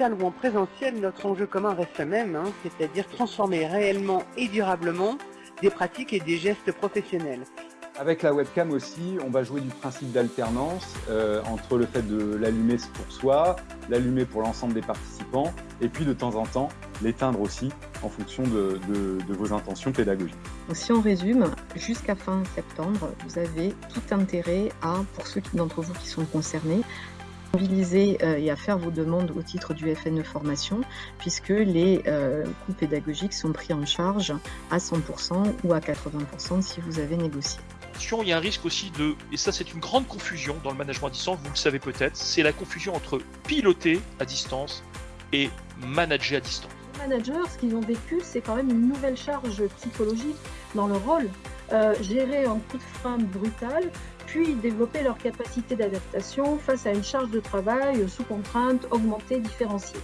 digital ou en présentiel, notre enjeu commun reste le même, hein, c'est-à-dire transformer réellement et durablement des pratiques et des gestes professionnels. Avec la webcam aussi, on va jouer du principe d'alternance euh, entre le fait de l'allumer pour soi, l'allumer pour l'ensemble des participants, et puis de temps en temps l'éteindre aussi en fonction de, vos intentions pédagogiques. si on résume, jusqu'à fin septembre, vous avez tout intérêt à, pour ceux d'entre vous qui sont concernés, mobiliser euh, et à faire vos demandes au titre du FNE Formation, puisque les euh, coûts pédagogiques sont pris en charge à 100% ou à 80% si vous avez négocié. Il y a un risque aussi de, et ça c'est une grande confusion dans le management à distance, vous le savez peut-être, c'est la confusion entre piloter à distance et manager à distance. Les managers, ce qu'ils ont vécu, c'est quand même une nouvelle charge psychologique dans le rôle. Euh, gérer un coup de frein brutal, puis développer leur capacité d'adaptation face à une charge de travail sous contrainte augmentée, différenciée.